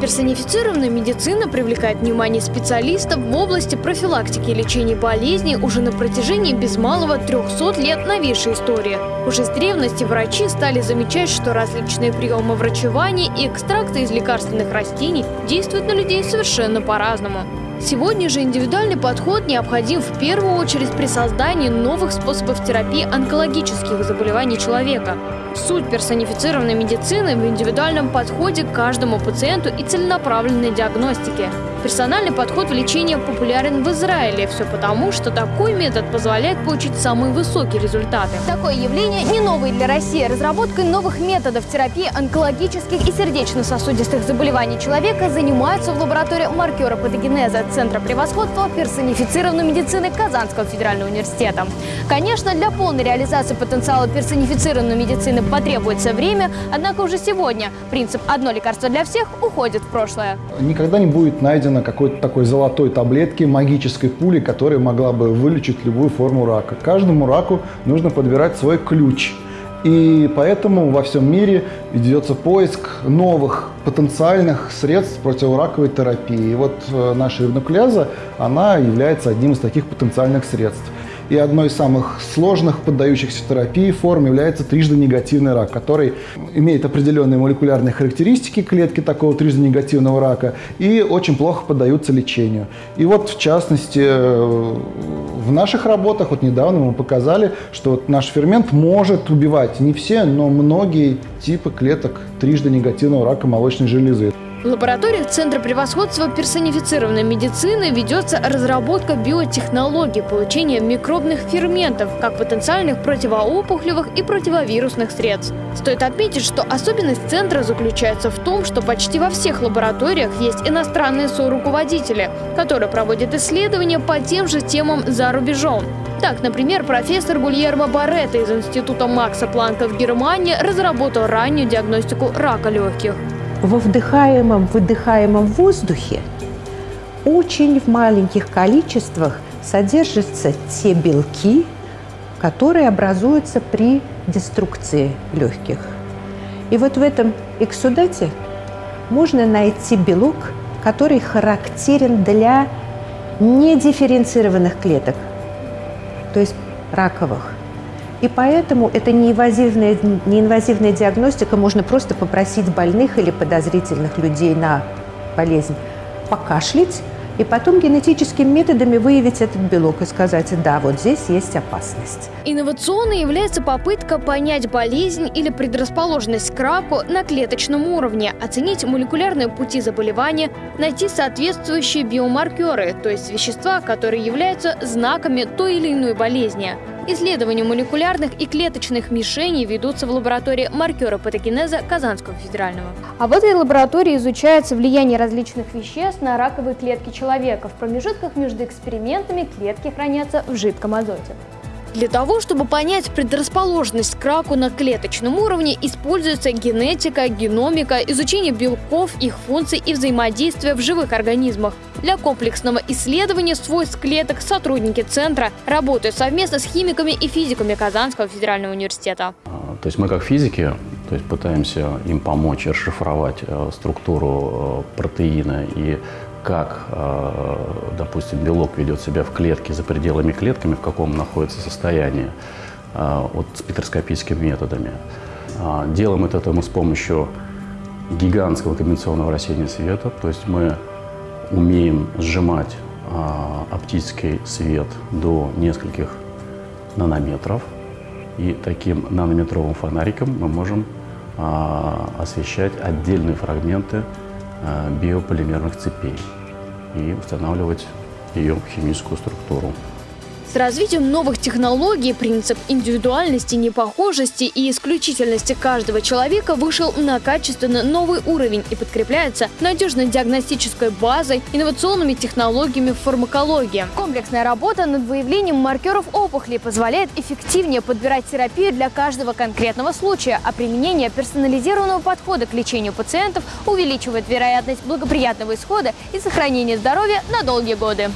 Персонифицированная медицина привлекает внимание специалистов в области профилактики и лечения болезней уже на протяжении без малого 300 лет новейшей истории. Уже с древности врачи стали замечать, что различные приемы врачевания и экстракты из лекарственных растений действуют на людей совершенно по-разному. Сегодня же индивидуальный подход необходим в первую очередь при создании новых способов терапии онкологических заболеваний человека. Суть персонифицированной медицины в индивидуальном подходе к каждому пациенту и целенаправленной диагностике. Персональный подход в лечении популярен в Израиле. Все потому, что такой метод позволяет получить самые высокие результаты. Такое явление не новое для России. Разработкой новых методов терапии онкологических и сердечно-сосудистых заболеваний человека занимаются в лаборатории маркера патогенеза Центра превосходства персонифицированной медицины Казанского федерального университета. Конечно, для полной реализации потенциала персонифицированной медицины потребуется время, однако уже сегодня принцип «одно лекарство для всех» уходит в прошлое. Никогда не будет найдено найдено какой-то такой золотой таблетки, магической пули, которая могла бы вылечить любую форму рака. Каждому раку нужно подбирать свой ключ. И поэтому во всем мире ведется поиск новых потенциальных средств противораковой терапии. И вот э, наша ревнуклеаза, она является одним из таких потенциальных средств. И одной из самых сложных, поддающихся терапии форм является трижды негативный рак, который имеет определенные молекулярные характеристики клетки такого трижды негативного рака и очень плохо поддаются лечению. И вот, в частности, э, в наших работах, вот недавно мы показали, что наш фермент может убивать не все, но многие типы клеток трижды негативного рака молочной железы. В лабораториях Центра превосходства персонифицированной медицины ведется разработка биотехнологий получения микробных ферментов, как потенциальных противоопухолевых и противовирусных средств. Стоит отметить, что особенность Центра заключается в том, что почти во всех лабораториях есть иностранные соруководители, которые проводят исследования по тем же темам за рубежом. Так, например, профессор Гульермо Барретто из Института Макса Планка в Германии разработал раннюю диагностику рака легких во вдыхаемом, выдыхаемом воздухе очень в маленьких количествах содержатся те белки, которые образуются при деструкции легких. И вот в этом эксудате можно найти белок, который характерен для недифференцированных клеток, то есть раковых. И поэтому это неинвазивная, неинвазивная диагностика. Можно просто попросить больных или подозрительных людей на болезнь покашлять, и потом генетическими методами выявить этот белок и сказать, да, вот здесь есть опасность. Инновационной является попытка понять болезнь или предрасположенность к раку на клеточном уровне, оценить молекулярные пути заболевания, найти соответствующие биомаркеры, то есть вещества, которые являются знаками той или иной болезни. Исследования молекулярных и клеточных мишеней ведутся в лаборатории маркера патогенеза Казанского федерального. А в этой лаборатории изучается влияние различных веществ на раковые клетки человека. В промежутках между экспериментами клетки хранятся в жидком азоте. Для того, чтобы понять предрасположенность к раку на клеточном уровне, используется генетика, геномика, изучение белков, их функций и взаимодействия в живых организмах. Для комплексного исследования свойств клеток сотрудники центра работают совместно с химиками и физиками Казанского федерального университета. А, то есть мы как физики то есть пытаемся им помочь расшифровать э, структуру э, протеина и как, э, допустим, белок ведет себя в клетке за пределами клетками, в каком находится состоянии, э, вот спектроскопическими методами. Э, делаем это мы с помощью гигантского комбинационного рассеяния света, то есть мы умеем сжимать оптический свет до нескольких нанометров, и таким нанометровым фонариком мы можем освещать отдельные фрагменты биополимерных цепей и устанавливать ее химическую структуру. С развитием новых технологий принцип индивидуальности, непохожести и исключительности каждого человека вышел на качественно новый уровень и подкрепляется надежной диагностической базой, инновационными технологиями фармакологии. Комплексная работа над выявлением маркеров опухоли позволяет эффективнее подбирать терапию для каждого конкретного случая, а применение персонализированного подхода к лечению пациентов увеличивает вероятность благоприятного исхода и сохранения здоровья на долгие годы.